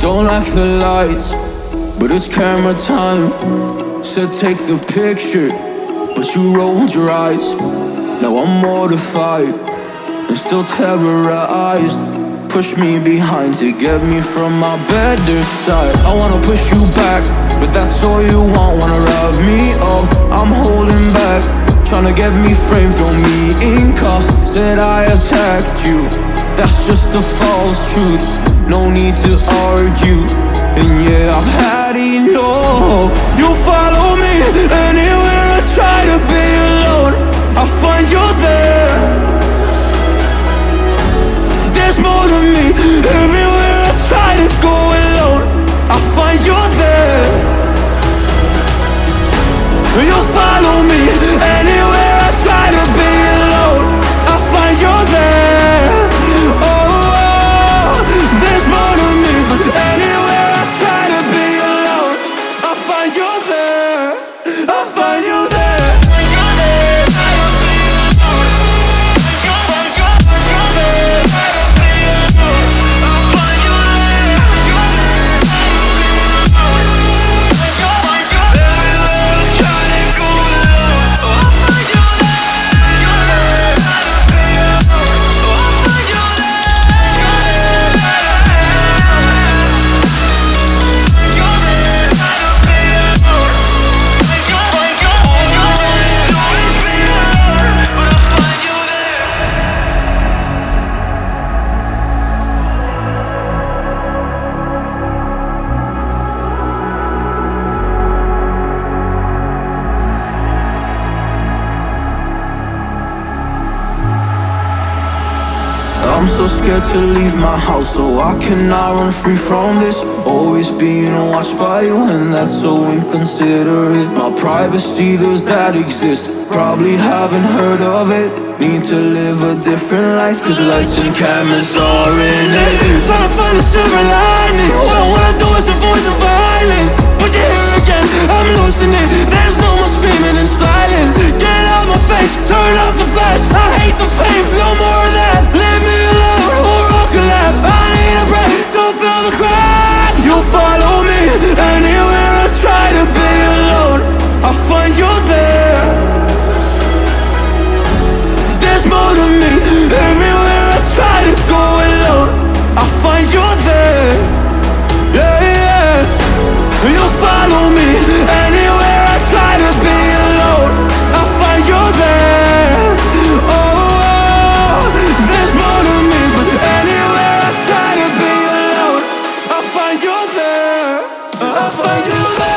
don't like the lights, but it's camera time. Said take the picture, but you rolled your eyes. Now I'm mortified and still terrorized. Push me behind to get me from my better side. I wanna push you back, but that's all you want. Wanna rub me up, I'm holding back. Trying to get me framed, throw me in cuffs. Said I attacked you, that's just a false truth. No need to argue. And yeah, I've had enough. You follow me anywhere I try to be alone. I find you there. There's more to me everywhere I try to go alone. I find you there. You follow me anywhere I'm so scared to leave my house So I cannot run free from this. Always being watched by you And that's so inconsiderate. My privacy, does that exist? Probably haven't heard of it. Need to live a different life Cause lights and cameras are in it. Trying to find a silver lining. All I wanna do is avoid the violence. But you're here again, I'm losing it. There's no more screaming and silence. Get out my face, turn off the flash. I hate the fame, no more for For you.